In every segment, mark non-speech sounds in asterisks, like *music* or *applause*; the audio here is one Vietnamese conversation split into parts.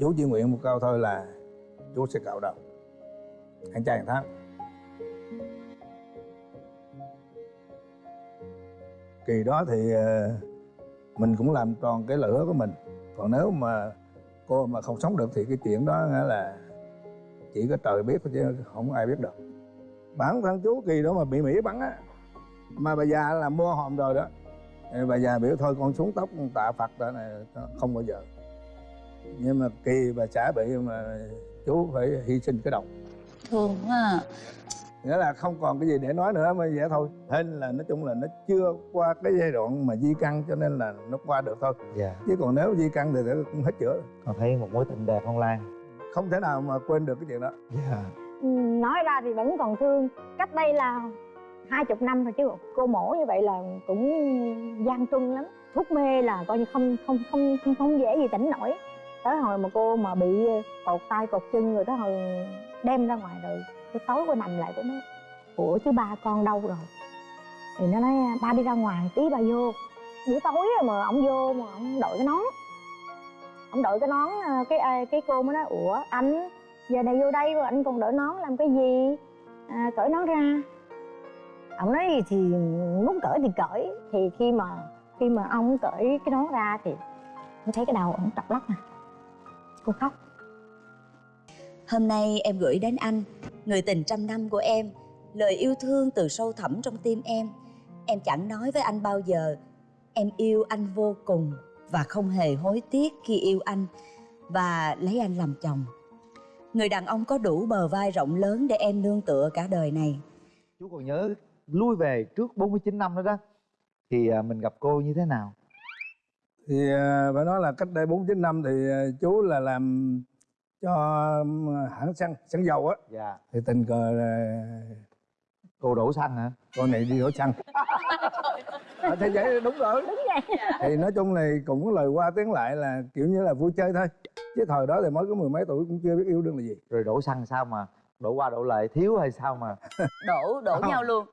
chú chỉ nguyện một câu thôi là chú sẽ cạo đầu. Anh trai hàng tháng kỳ đó thì ờ, mình cũng làm tròn cái lời hứa của mình. Còn nếu mà cô mà không sống được thì cái chuyện đó là chỉ có trời biết chứ không ai biết được. Bản thân chú kỳ đó mà bị mỹ bắn á, mà bà già là mua hòm rồi đó. Bà già biểu thôi, con xuống tóc, con tạ phật đó này, không bao giờ nhưng mà kỳ bà xã bị mà chú phải hy sinh cái đầu. Thương quá à. nghĩa là không còn cái gì để nói nữa mà vậy thôi. Hên là nói chung là nó chưa qua cái giai đoạn mà di căn cho nên là nó qua được thôi. Dạ. Chứ còn nếu di căn thì sẽ cũng hết chữa con thấy một mối tình đẹp không lan không thể nào mà quên được cái chuyện đó. Dạ. Ừ, nói ra thì vẫn còn thương. Cách đây là hai chục năm rồi chứ cô mổ như vậy là cũng gian truân lắm. Thuốc mê là coi như không không không không, không dễ gì tỉnh nổi tới hồi mà cô mà bị ờ, cột tay cột chân rồi tới hồi đem ra ngoài rồi cái tối cô nằm lại cô nói ủa chứ ba con đâu rồi? Thì nó nói ờ, ba đi ra ngoài tí ba vô. Buổi tối mà ông vô mà ông đội cái nón. Ông đội cái nón ờ, cái cái cô mới nói ủa anh giờ này vô đây rồi anh còn đội nón làm cái gì? À, cởi nón ra. Ông nói thì muốn cởi thì cởi thì khi mà khi mà ông cởi cái nón ra thì tôi thấy cái đầu ông trọc lóc nè cô khóc. Hôm nay em gửi đến anh, Người tình trăm năm của em, Lời yêu thương từ sâu thẳm trong tim em. Em chẳng nói với anh bao giờ, Em yêu anh vô cùng Và không hề hối tiếc khi yêu anh Và lấy anh làm chồng. Người đàn ông có đủ bờ vai rộng lớn Để em nương tựa cả đời này. Chú còn nhớ lui về trước 49 năm nữa đó. Thì à, mình gặp cô như thế nào? Thì phải nói là cách đây bốn chín năm thì à, chú là làm cho hãng xăng xăng dầu á. Dạ. Thì tình cờ là cô đổ xăng hả? con này đi đổ xăng. À, *laughs* thì vậy đúng rồi. Đúng vậy. Thì nói chung là cũng lời qua tiếng lại là kiểu như là vui chơi thôi. Chứ thời đó thì mới có mười mấy tuổi cũng chưa biết yêu đương là gì. Rồi đổ xăng sao mà? Đổ qua đổ lại thiếu hay sao mà? Đổ, đổ nhau luôn.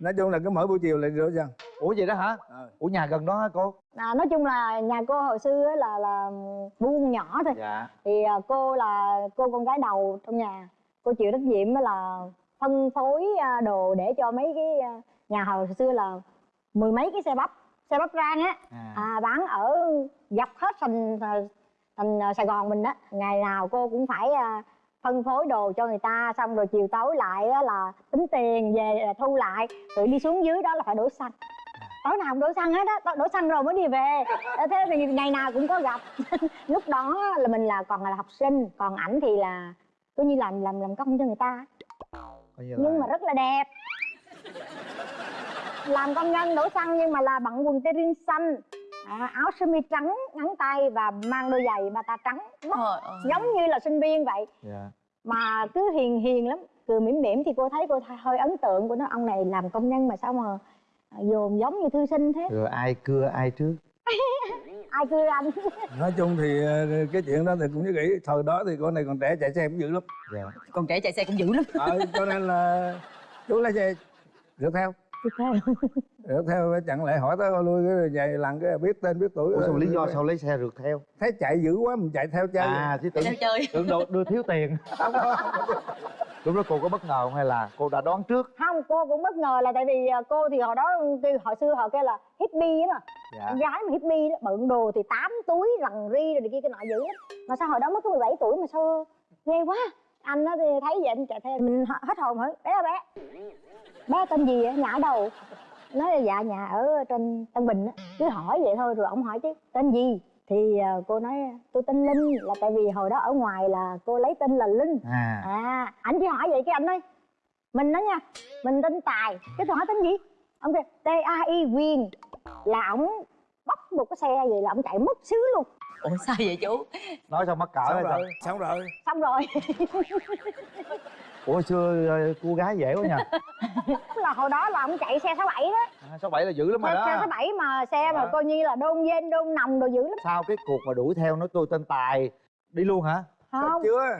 Nói chung là cứ mỗi buổi chiều lại đi đổ xăng ủa vậy đó hả? Ờ. ủa nhà gần đó hả cô? À, nói chung là nhà cô hồi xưa á là là buôn nhỏ thôi. Dạ. Thì à, cô là cô con gái đầu trong nhà. Cô chịu trách nhiệm là phân phối à, đồ để cho mấy cái à, nhà hồi xưa là mười mấy cái xe bắp xe bắp rang á. À, à, bán ở dọc hết thành thành Sài Gòn mình đó ngày nào cô cũng phải phân phối đồ cho người ta xong rồi chiều tối lại á là tính tiền về thu lại. Rồi đi xuống dưới đó là phải đổ xăng tối nào cũng đổ xăng hết á đổ xăng rồi mới đi về. Ờ, thế thì ngày nào cũng có gặp. *laughs* Lúc đó là mình là còn là học sinh còn ảnh thì là coi như làm làm làm công cho người ta. Coi như là nhưng mà rất là đẹp. Làm công nhân đổ xăng nhưng mà là bận quần tê rin xanh. À, áo sơ mi trắng ngắn tay và mang đôi giày bata trắng. Mắt Trời ơi. giống như là sinh viên vậy. Dạ. Mà cứ hiền hiền lắm cười mỉm mỉm thì cô thấy cô th- hơi ấn tượng của nó. Ông này làm công nhân mà sao mà dồn giống như thư sinh thế. Rồi ai cưa ai trước? *laughs* Ai cưa anh? *laughs* Nói chung thì ờ, cái chuyện đó thì cũng như nghĩ thời đó thì con này còn trẻ chạy xe cũng dữ lắm. Dạ. Còn trẻ chạy xe cũng dữ lắm. Ờ, cho nên là chú lấy xe rượt theo. Tiếp theo. rượt theo *laughs* chẳng lẽ hỏi tới lui cái vậy lần cái biết tên biết tuổi. Ủa sao lý do sao lấy xe rượt theo? Thấy chạy dữ quá mình chạy theo chơi. À chứ tưởng chơi. tưởng đồ đưa thiếu tiền. Không lúc đó cô có bất ngờ không hay là cô đã đoán trước? Không cô cũng bất ngờ là tại vì à, cô thì hồi đó kêu- hồi xưa họ kêu là hippie á mà. Dạ. Con gái mà hippie đó bận đồ thì tám túi rằn ri rồi này kia cái nọ dữ lắm mà sao hồi đó mới có 17 tuổi mà sao ghê quá. Anh nó thấy vậy anh chạy theo mình hết hồn hỏi bé ơi bé. Bé tên gì vậy nhà ở đâu nói là dạ nhà ở trên tân bình á. Cứ hỏi vậy thôi rồi ông hỏi chứ tên gì thì à, cô nói tôi tên linh là tại vì hồi đó ở ngoài là cô lấy tên là linh. À. À anh chỉ hỏi vậy cái anh nói mình đó nha mình tên tài. Cái tôi hỏi tên gì? Ông kêu t a i quyền là ổng bóc một cái xe vậy là ổng chạy mất xứ luôn. Ủa sao vậy chú? Nói sao mắc cỡ xong rồi xong rồi. Xong rồi *laughs* ủa xưa ờ, cô gái dễ quá nha. *laughs* Là hồi đó là ổng chạy xe số 7 đó. À, số bảy là dữ lắm rồi xe, xe đó số 7 mà xe mà Dạ. coi như là đôn dên đôn nòng đồ dữ lắm. Sau cái cuộc mà đuổi theo nói tôi tên tài đi luôn hả không. chưa?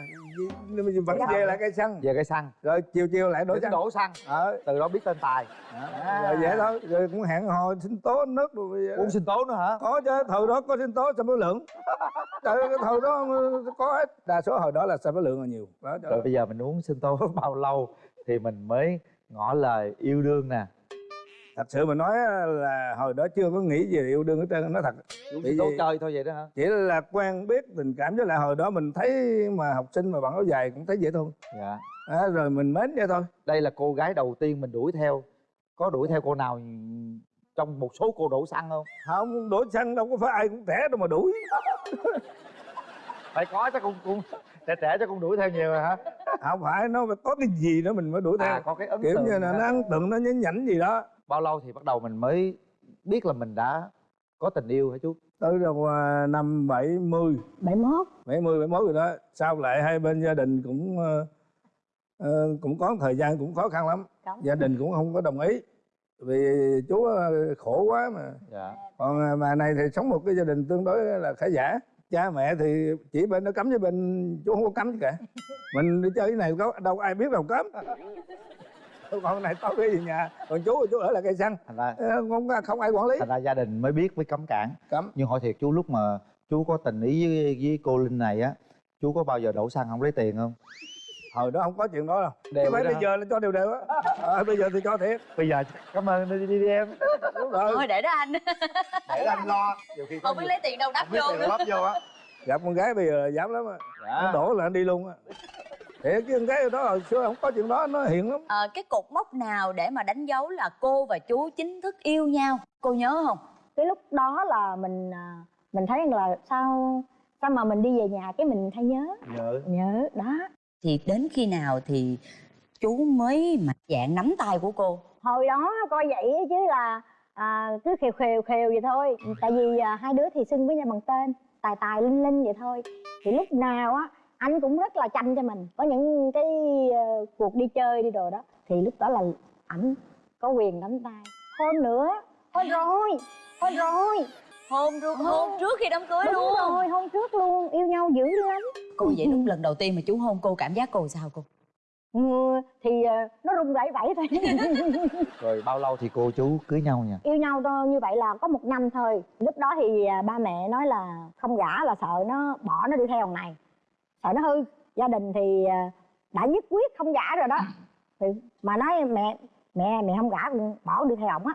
Vẫn về lại cây xăng. Về cây xăng. Rồi chiều chiều lại đổ xăng. đổ xăng. Ờ. Từ đó biết tên tài. À. rồi vậy thôi. Rồi cũng hẹn hò sinh tố nước rồi uống sinh tố nữa hả? Có chứ thời đó có sinh tố sao mới lượng? *laughs* Trời ơi, cái thời đó có hết. Đa số hồi đó là sao mới lượng là nhiều. Đó rồi bây giờ mình uống sinh tố *laughs* bao lâu thì mình mới ngỏ lời yêu đương nè thật sự mà nói là hồi đó chưa có nghĩ về yêu đương hết trơn nói thật. Tố gì? chơi thôi vậy đó hả? chỉ là quen biết tình cảm với lại hồi đó mình thấy mà học sinh mà bằng áo dài cũng thấy dễ thương. Dạ. À, rồi mình mến vậy thôi. Đây là cô gái đầu tiên mình đuổi theo. Có đuổi theo cô nào trong một số cô đổ xăng không? Không đổ xăng đâu có phải ai cũng trẻ đâu mà đuổi. *laughs* Phải có chắc cũng cũng trẻ trẻ chắc cũng đuổi theo nhiều rồi hả? Không phải nó phải có cái gì đó mình mới đuổi theo. à có cái ấn kiểu tượng như là hả? nó ấn tượng nó nhấn nhảnh gì đó bao lâu thì bắt đầu mình mới biết là mình đã có tình yêu hả chú? Tới đâu à, năm 70 bảy mốt. 70 71 rồi đó. Sau lại hai bên gia đình cũng ờ, cũng có thời gian cũng khó khăn lắm. Đúng. gia đình cũng không có đồng ý. Vì chú ờ, khổ quá mà. Dạ. Còn à, bà này thì sống một cái gia đình tương đối là khá giả. Cha mẹ thì chỉ bên nó cấm với bên chú không có cấm gì cả. *laughs* Mình đi chơi cái này có đâu ai biết đâu cấm còn này tao đi về nhà. Còn chú chú ở là cây xăng thành ra Ờ, không không ai quản lý. Thành ra gia đình mới biết mới cấm cản. Cấm. Nhưng hỏi thiệt chú lúc mà chú có tình ý với, với cô linh này á chú có bao giờ đổ xăng không? Lấy tiền không? Hồi đó không có chuyện đó đâu. Đều chứ phải bây giờ là cho đều đều á. Ờ, bây giờ thì cho thiệt. Bây giờ cảm ơn đi, đi, đi em. Đúng rồi. Thôi để đó anh. Để anh lo. Nhiều khi không biết lấy tiền đâu đắp vô nữa. lắp vô á. Gặp con gái bây giờ là dám lắm á. Dạ. đổ là anh đi luôn á thiệt cái con gái đó hồi xưa không có chuyện đó nó hiện lắm. Ờ, cái cột mốc nào để mà đánh dấu là cô và chú chính thức yêu nhau? Cô nhớ không? Cái lúc đó là mình à, mình thấy là sao sao mà mình đi về nhà cái mình thấy nhớ. Nhớ. Nhớ đó. Thì đến khi nào thì chú mới mạnh dạng nắm tay của cô? Hồi đó coi vậy chứ là à, cứ khều khều khều vậy thôi. Tại vì à, hai đứa thì xưng với nhau bằng tên tài tài linh linh vậy thôi. Thì lúc nào á anh cũng rất là chăm cho mình. Có những cái ờ, cuộc đi chơi đi đồ đó thì lúc đó là ảnh có quyền nắm tay hôn nữa hôn rồi hôn rồi. Hôn ru- hôn trước khi đám cưới đúng luôn. rồi hôn trước luôn. Yêu nhau dữ lắm. Cô vậy lúc lần đầu tiên mà chú hôn cô cảm giác cô sao cô? Ừ, thì ờ, nó run rẩy rẩy thôi. *laughs* Rồi bao lâu thì cô chú cưới nhau nha yêu nhau thôi như vậy là có một năm thôi. Lúc đó thì à, ba mẹ nói là không gả là sợ nó bỏ nó đi theo thằng này sợ nó hư. Gia đình thì à, đã nhất quyết không gả rồi đó. Thì mà nói mẹ mẹ mẹ không gả cũng bỏ đi theo ổng á.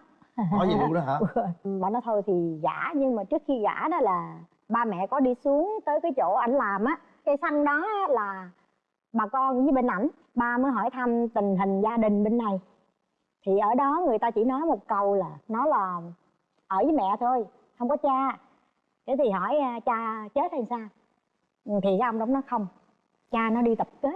Nói gì luôn đó hả? *laughs* Bà nói thôi thì gả nhưng mà trước khi gả đó là ba mẹ có đi xuống tới cái chỗ ảnh làm á. Cây xăng đó á là bà con với bên ảnh ba mới hỏi thăm tình hình gia đình bên này. Thì ở đó người ta chỉ nói một câu là nó là ở với mẹ thôi không có cha. Thế thì hỏi à, cha chết hay sao? Ừ, Ừ, thì cái ông đó nó không. Cha nó đi tập kết.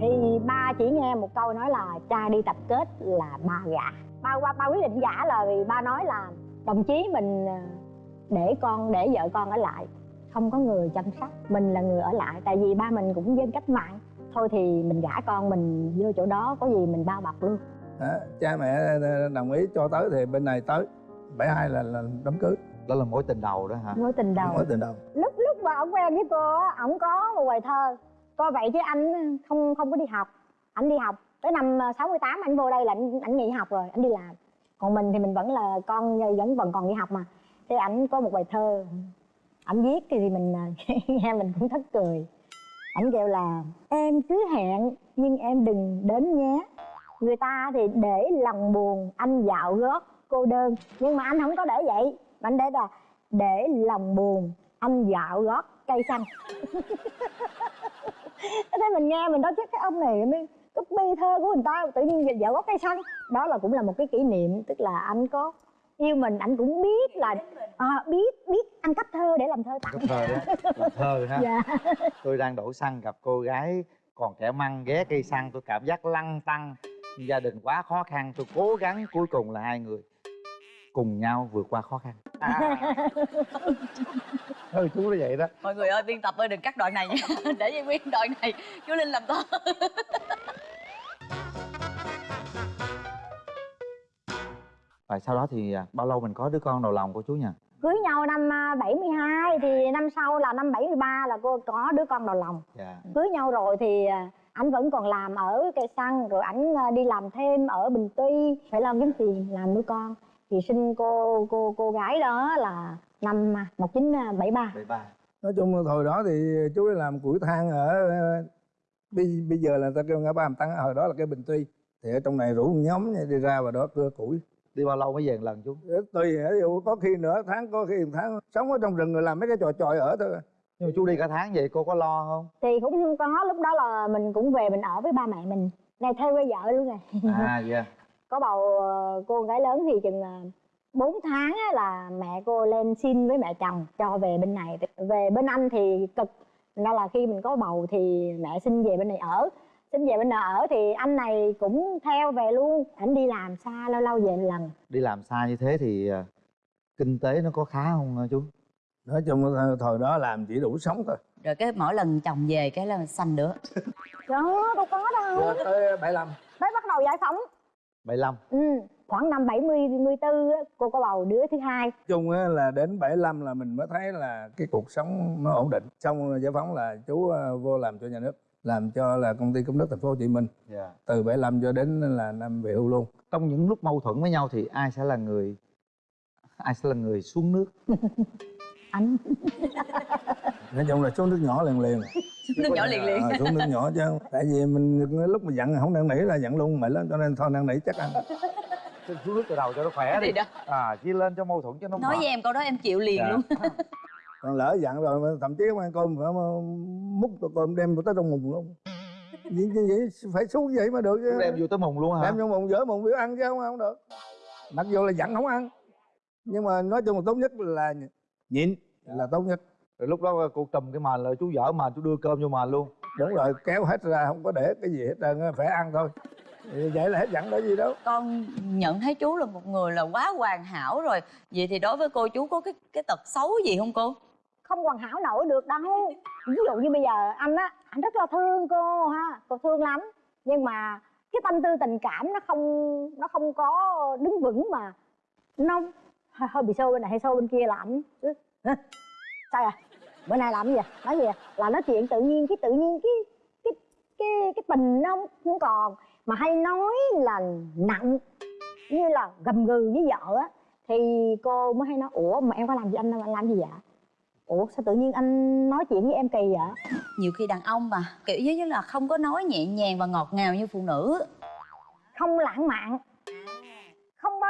Thì ba chỉ nghe một câu nói là cha đi tập kết là ba gả ba qua, ba quyết định gả là vì ba nói là đồng chí mình à, để con, để vợ con ở lại. Không có người chăm sóc, mình là người ở lại. Tại vì ba mình cũng dân cách mạng. Thôi thì mình gả con mình vô chỗ đó, có gì mình bao bọc luôn đó, cha mẹ đồng ý cho tới thì bên này tới. 72 là là đám cưới. Đó là mối tình đầu đó hả? Mối tình đầu. Mối tình đầu. Lúc lúc mà ông quen với cô á ổng có một bài thơ. Coi vậy chứ anh không không có đi học. Anh đi học. Tới năm 68 anh vô đây là anh, anh nghỉ học rồi anh đi làm. Còn mình thì mình vẫn là con vẫn vẫn còn đi học mà. Thế ảnh có một bài thơ. Ảnh viết thì mình *laughs* nghe mình cũng thất cười. Ảnh kêu là em cứ hẹn nhưng em đừng đến nhé người ta thì để lòng buồn anh dạo gót cô đơn. Nhưng mà anh không có để vậy. Mà anh để là để lòng buồn anh dạo gót cây xăng *laughs* thế mình nghe mình nói chứ cái ông này mới copy thơ của người ta tự nhiên dạo gót cây xăng đó là cũng là một cái kỷ niệm tức là anh có yêu mình anh cũng biết là à, biết biết ăn cắp thơ để làm thơ tặng. Cấp thơ đó làm thơ *laughs* ha. Dạ. Tôi đang đổ xăng gặp cô gái còn kẻ măng ghé cây xăng tôi cảm giác lăn tăng gia đình quá khó khăn tôi cố gắng cuối cùng là hai người cùng nhau vượt qua khó khăn. À. ừ chú nó vậy đó. Mọi người ơi biên tập ơi đừng cắt đoạn này nha. *laughs* Để cho nguyên đoạn này chú linh làm to. *laughs* Và sau đó thì à, bao lâu mình có đứa con đầu lòng của chú nhỉ? Cưới nhau năm à, 72 thì năm sau là năm 73 là cô có đứa con đầu lòng. Dạ. Cưới nhau rồi thì anh vẫn còn làm ở cây xăng rồi ảnh à, đi làm thêm ở bình tuy phải làm kiếm tiền làm nuôi con. Thì sinh cô cô cô gái đó là năm à, 1973 bảy ba. nói chung là thời đó thì chú ấy làm củi than ở ờ, bây, bây giờ là người ta kêu ngã ba hàm tăng hồi đó là cái bình tuy. Thì ở trong này rủ một nhóm đi ra vào đó cưa củi. Đi bao lâu mới về một lần chú? Tùy ví dụ có khi nửa tháng có khi một tháng. Sống ở trong rừng rồi làm mấy cái trò chọi ở thôi nhưng mà chú đi cả tháng vậy cô có lo không? Thì cũng không có lúc đó là mình cũng về mình ở với ba mẹ mình. Này theo quê vợ luôn rồi. À *laughs* dạ. Có bầu ờ, cô gái lớn thì chừng ờ, 4 tháng á, là mẹ cô lên xin với mẹ chồng cho về bên này. Về bên anh thì cực. Nên là khi mình có bầu thì mẹ xin về bên này ở. Xin về bên này ở thì anh này cũng theo về luôn. Ảnh đi làm xa lâu lâu về lần. Đi làm xa như thế thì à, kinh tế nó có khá không chú nói chung thời đó làm chỉ đủ sống thôi. Rồi cái mỗi lần chồng về cái là sanh đứa đó đâu có đâu. Rồi tới 75 mới bắt đầu giải phóng. 75 ừ khoảng năm 70 74 á, cô có bầu đứa thứ hai. Chung á, là đến 75 là mình mới thấy là cái cuộc sống nó ổn định. Xong giải phóng là chú ờ, vô làm cho nhà nước làm cho là công ty cấp nước thành phố Hồ Chí Minh. Dạ. Từ 75 cho đến là năm về hưu luôn. Trong những lúc mâu thuẫn với nhau thì ai sẽ là người ai sẽ là người xuống nước *laughs* anh. Nói chung là xuống nước nhỏ liền liền. Nước nhỏ liền liền. Ờ, xuống nước nhỏ chứ tại vì mình lúc mà giận không năn nỉ là giận luôn mày lên cho nên thôi năn nỉ chắc ăn. Xuống nước từ đầu cho nó khỏe đi. Đó. à chia lên cho mâu thuẫn cho nó nói với em câu đó em chịu liền Dạ. luôn. *laughs* Còn lỡ giận rồi mà thậm chí ăn cơm phải mà múc tô cơm đem tới trong mùng luôn. Như vậy phải xuống vậy mới được chứ. Đem vô tới mùng luôn hả? Đem trong mùng dỡ mùng biểu ăn chứ không không được. Mặc dù là giận không ăn nhưng mà nói chung là tốt nhất là nhịn. Là tốt nhất. Rồi lúc đó cô trùm cái mền là chú dở mền chú đưa cơm vô mền luôn. Đúng rồi kéo hết ra không có để cái gì hết trơn á, phải ăn thôi. Vậy là hết giận đó gì đâu. Con nhận thấy chú là một người là quá hoàn hảo rồi. Vậy thì đối với cô chú có cái cái tật xấu gì không cô? Không hoàn hảo nổi được đâu. Ví dụ như bây giờ anh á anh rất là thương cô ha cô thương lắm. Nhưng mà cái tâm tư tình cảm nó không nó không có đứng vững mà. Nó hơi, bị sâu bên này hay sâu bên kia là ảnh. Cứ, "Hả? sao à bữa nay làm gì vậy? Nói gì vậy? Là nói chuyện tự nhiên cái tự nhiên cái cái cái cái tình nó không- còn. Mà hay nói là nặng như là gầm gừ với vợ á. Thì cô mới hay nói ủa mà em có làm gì anh anh làm gì vậy? Ủa sao tự nhiên anh nói chuyện với em kỳ vậy? Nhiều khi đàn ông mà kiểu giống như là không có nói nhẹ nhàng và ngọt ngào như phụ nữ. Không lãng mạn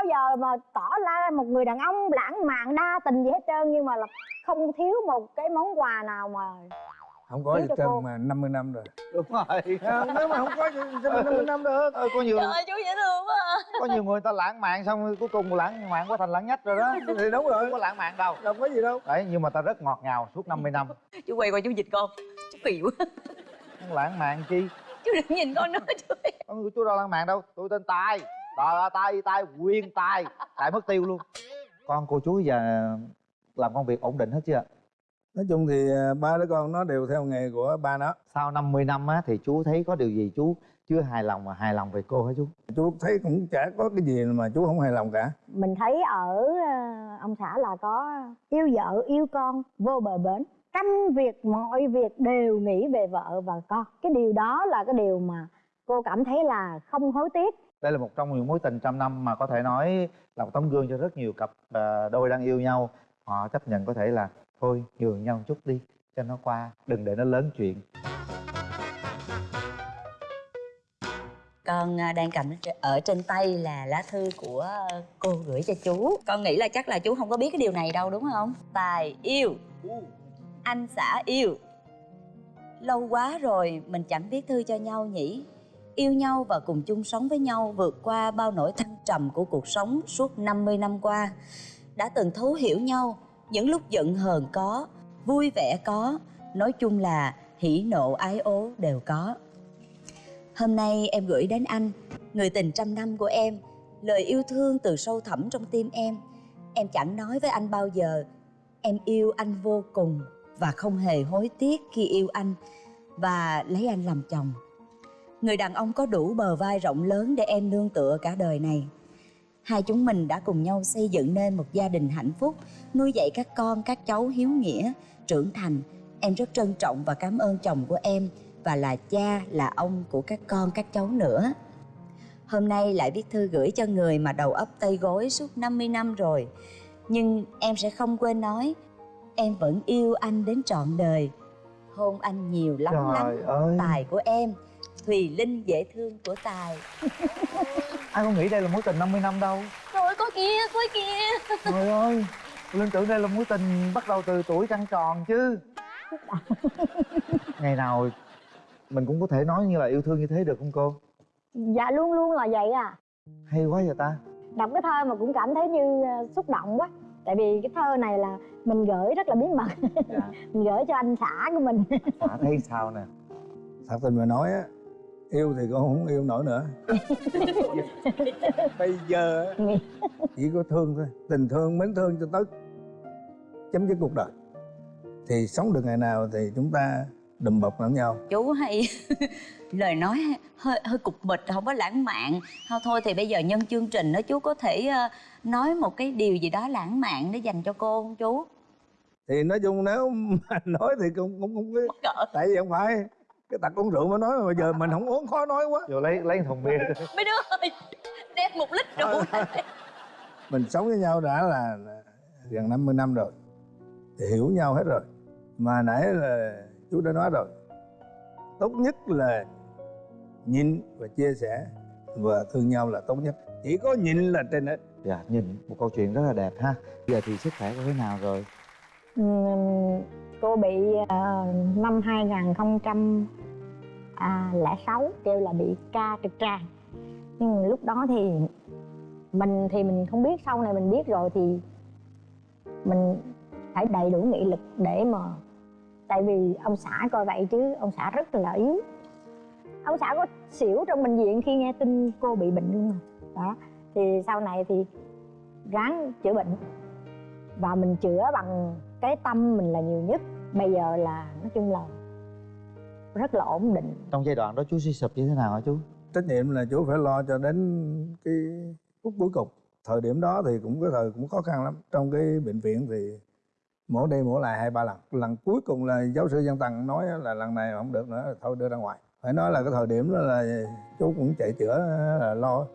bao giờ mà tỏ ra một người đàn ông lãng mạn đa tình gì hết trơn nhưng mà là không thiếu một cái món quà nào mà không có gì trơn mà 50 năm rồi. Đúng rồi. Không, nếu mà không có gì mà 50 năm được Ờ, có nhiều trời ơi chú dễ thương quá à. có nhiều người ta lãng mạn xong cuối cùng lãng mạn quá thành lãng nhách rồi đó. Thì đúng rồi. Không có lãng mạn đâu. Đâu có gì đâu. Đấy nhưng mà ta rất ngọt ngào suốt 50 năm. *laughs* Chú quay qua chú dịch con chú kỳ quá không lãng mạn chi? Chú đừng nhìn con nữa chú. Con chú đâu lãng mạn đâu tôi tên tài trời ơi tay tay quyên tay. Tại mất tiêu luôn. Con cô chú giờ làm công việc ổn định hết chưa? Nói chung thì à, ba đứa con nó đều theo nghề của ba nó. Sau 50 năm á thì chú thấy có điều gì? Chú chưa hài lòng mà hài lòng về cô hả chú? Chú thấy cũng chả có cái gì mà chú không hài lòng cả. Mình thấy ở ờ, ông xã là có yêu vợ yêu con vô bờ bến. Trăm việc mọi việc đều nghĩ về vợ và con. Cái điều đó là cái điều mà cô cảm thấy là không hối tiếc đây là một trong những mối tình trăm năm mà có thể nói là một tấm gương cho rất nhiều cặp ờ, đôi đang yêu nhau. Họ chấp nhận có thể là, thôi, nhường nhau một chút đi, cho nó qua, đừng để nó lớn chuyện. Con ờ, đang cầm ở trên tay là lá thư của cô gửi cho chú. Con nghĩ là chắc là chú không có biết cái điều này đâu, đúng không? Tài yêu. Anh xã yêu. Lâu quá rồi mình chẳng viết thư cho nhau nhỉ? Yêu nhau và cùng chung sống với nhau vượt qua bao nỗi thăng trầm của cuộc sống suốt 50 năm qua. Đã từng thấu hiểu nhau, những lúc giận hờn có, vui vẻ có, nói chung là hỉ nộ, ái ố đều có. Hôm nay em gửi đến anh, người tình trăm năm của em, lời yêu thương từ sâu thẳm trong tim em. Em chẳng nói với anh bao giờ, em yêu anh vô cùng và không hề hối tiếc khi yêu anh và lấy anh làm chồng người đàn ông có đủ bờ vai rộng lớn để em nương tựa cả đời này. Hai chúng mình đã cùng nhau xây dựng nên một gia đình hạnh phúc nuôi dạy các con các cháu hiếu nghĩa trưởng thành. Em rất trân trọng và cảm ơn chồng của em và là cha là ông của các con các cháu nữa. Hôm nay lại viết thư gửi cho người mà đầu ấp tay gối suốt 50 năm rồi. Nhưng em sẽ không quên nói em vẫn yêu anh đến trọn đời. Hôn anh nhiều lắm lắm trời ơi. tài của em thùy linh dễ thương của tài. *laughs* Ai có nghĩ đây là mối tình 50 năm đâu. Rồi có kia có kia. Trời ơi linh tưởng đây là mối tình bắt đầu từ tuổi trăng tròn chứ. *laughs* Ngày nào mình cũng có thể nói như là yêu thương như thế được không cô? Dạ luôn luôn là vậy à. Hay quá vậy ta. Đọc cái thơ mà cũng cảm thấy như ờ, xúc động quá. Tại vì cái thơ này là mình gửi rất là bí mật. Dạ. *laughs* mình gửi cho anh xã của mình. Xã thấy sao nè? Thật tình mà nói á yêu thì con không yêu nổi nữa. *laughs* Bây giờ chỉ có thương thôi. Tình thương mến thương cho tới chấm dứt cuộc đời. Thì sống được ngày nào thì chúng ta đùm bọc lẫn nhau. Chú hay *laughs* lời nói hơi hơi cục mịch không có lãng mạn. Thôi thôi thì bây giờ nhân chương trình đó chú có thể ờ, nói một cái điều gì đó lãng mạn để dành cho cô không chú? Thì nói chung nếu mà *laughs* nói thì cũng cũng không biết Mắc cỡ tại vì không phải cái tặc uống rượu mới nói mà bây giờ mình không uống khó nói quá. Vô lấy lấy thùng bia. *laughs* Mấy đứa ơi đem một lít rượu Thôi, mình sống với nhau đã là gần 50 năm rồi. Thì hiểu nhau hết rồi. Mà nãy là chú đã nói rồi. Tốt nhất là nhìn và chia sẻ và thương nhau là tốt nhất. Chỉ có nhìn là trên hết. Dạ nhìn. Một câu chuyện rất là đẹp ha. Giờ thì sức khỏe của thế nào rồi? Ừm, cô bị ờ, năm À, 2006 kêu là bị ca trực tràng. Nhưng lúc đó thì mình thì mình không biết, sau này mình biết rồi thì mình phải đầy đủ nghị lực để mà, tại vì ông xã coi vậy chứ ông xã rất là yếu. Ông xã có xỉu trong bệnh viện khi nghe tin cô bị bệnh luôn mà. Đó, thì sau này thì ráng chữa bệnh và mình chữa bằng cái tâm mình là nhiều nhất. Bây giờ là nói chung là rất là ổn định. Trong giai đoạn đó chú suy sụp như thế nào hả chú? Trách nhiệm là chú phải lo cho đến cái phút cuối cùng. Thời điểm đó thì cũng có thời cũng khó khăn lắm. Trong cái bệnh viện thì mỗi đêm mỗi lại hai ba lần. Lần cuối cùng là giáo sư văn tần nói là lần này không được nữa thôi đưa ra ngoài. Phải nói là cái thời điểm đó là chú cũng chạy chữa là lo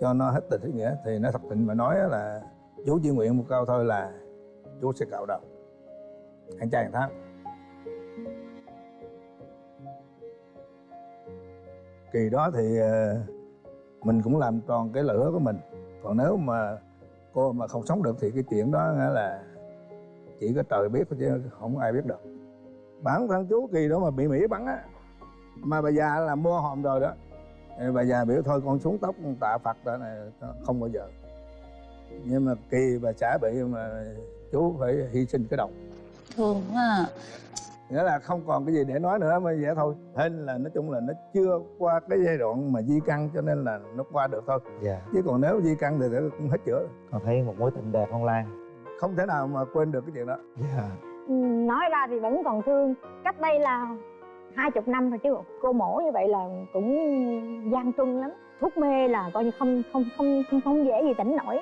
cho nó hết tình hết nghĩa. Thì nó thật tình mà nói là chú chỉ nguyện một câu thôi là chú sẽ cạo đầu. Anh trai hàng tháng kỳ đó thì ờ, mình cũng làm tròn cái lửa của mình. Còn nếu mà cô mà không sống được thì cái chuyện đó nghĩa là chỉ có trời biết chứ không ai biết được. Bản thân chú kỳ đó mà bị mỹ bắn á, mà bà già là mua hòm rồi đó. Bà già biểu thôi, con xuống tóc, con tạ phật đó này không bao giờ. Nhưng mà kỳ bà xã bị mà chú phải hy sinh cái đầu. Thương quá à nghĩa là không còn cái gì để nói nữa mới vậy thôi. Hên là nói chung là nó chưa qua cái giai đoạn mà di căn cho nên là nó qua được thôi. Dạ. Chứ còn nếu di căn thì cũng hết chữa con thấy một mối tình đẹp không lan không thể nào mà quên được cái chuyện đó. Dạ. Nói ra thì vẫn còn thương. Cách đây là hai chục năm rồi chứ. Cô mổ như vậy là cũng gian truân lắm. Thuốc mê là coi như không không không không, không dễ gì tỉnh nổi.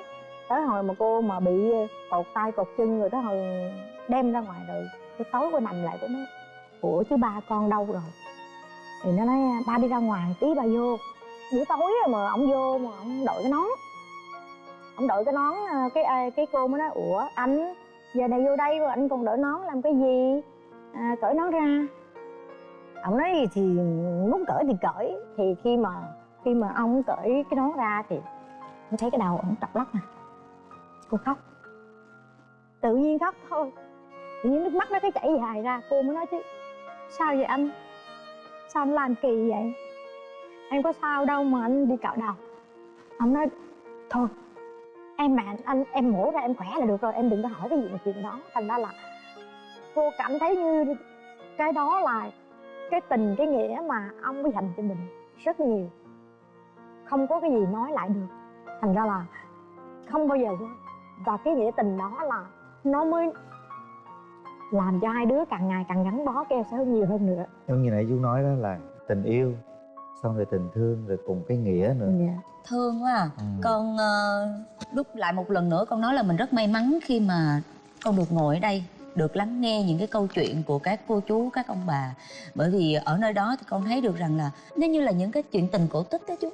Tới hồi mà cô mà bị cột tay cột chân rồi tới hồi đem ra ngoài rồi cái tối cô nằm lại cô nói ủa chứ ba con đâu rồi? Thì nó nói ba đi ra ngoài tí ba vô. Buổi tối rồi mà ông vô mà ông đội cái nón. Ông đội cái nón ờ, cái ờ, cái cô mới nói ủa anh giờ này vô đây rồi anh còn đội nón làm cái gì? À, cởi nón ra. Ông nói gì thì muốn cởi thì cởi. Thì khi mà khi mà ông cởi cái nón ra thì ông thấy cái đầu ông trọc lóc nè. Cô khóc. Tự nhiên khóc thôi tự nhiên nước mắt nó cái chảy dài ra. Cô mới nói chứ, sao vậy anh? Sao anh làm kỳ vậy? Em có sao đâu mà anh đi cạo đầu. Ông nói, thôi, em mà anh em mổ ra em khỏe là được rồi, em đừng có hỏi cái gì mà chuyện đó. Thành ra là cô cảm thấy như cái đó là cái tình, cái nghĩa mà ông mới dành cho mình rất nhiều. Không có cái gì nói lại được. Thành ra là không bao giờ quên và cái nghĩa tình đó là nó mới làm cho hai đứa càng ngày càng gắn bó keo sẽ nhiều hơn nữa. Giống như nãy chú nói đó là tình yêu xong rồi tình thương rồi cùng cái nghĩa nữa. Dạ. Thương quá à. Ừ. con ờ, đúc lại một lần nữa con nói là mình rất may mắn khi mà con được ngồi ở đây được lắng nghe những cái câu chuyện của các cô chú các ông bà. Bởi vì ở nơi đó thì con thấy được rằng là nó như là những cái chuyện tình cổ tích đó chú.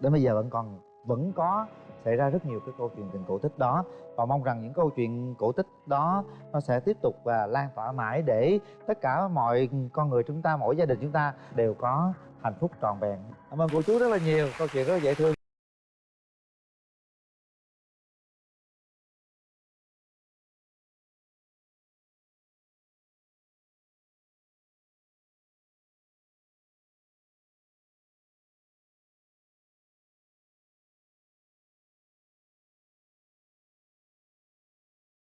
Đến bây giờ vẫn còn vẫn có xảy ra rất nhiều cái câu chuyện tình cổ tích đó. Và mong rằng những câu chuyện cổ tích đó nó sẽ tiếp tục và lan tỏa mãi để tất cả mọi con người chúng ta, mỗi gia đình chúng ta đều có hạnh phúc trọn vẹn. Cảm ơn cô chú rất là nhiều. Câu chuyện rất là dễ thương.